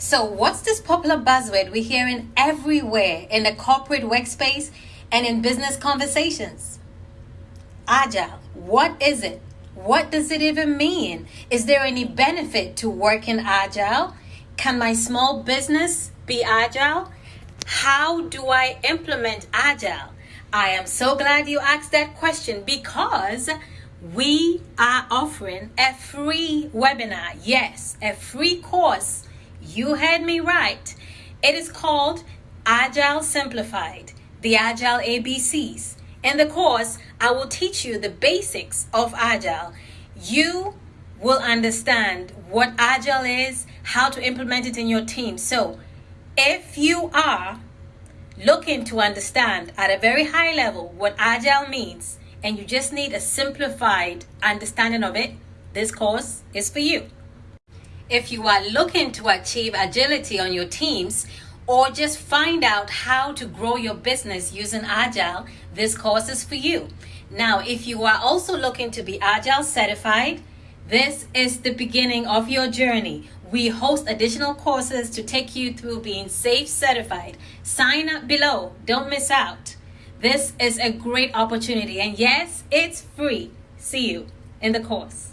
So, what's this popular buzzword we're hearing everywhere in the corporate workspace and in business conversations? Agile. What is it? What does it even mean? Is there any benefit to working agile? Can my small business be agile? How do I implement agile? I am so glad you asked that question because we are offering a free webinar. Yes, a free course. You had me right. It is called Agile Simplified, the Agile ABCs. In the course, I will teach you the basics of Agile. You will understand what Agile is, how to implement it in your team. So, if you are looking to understand at a very high level what Agile means, and you just need a simplified understanding of it, this course is for you. If you are looking to achieve agility on your teams or just find out how to grow your business using Agile, this course is for you. Now, if you are also looking to be Agile certified, this is the beginning of your journey. We host additional courses to take you through being SAFe certified. Sign up below, don't miss out. This is a great opportunity, and yes, it's free. See you in the course.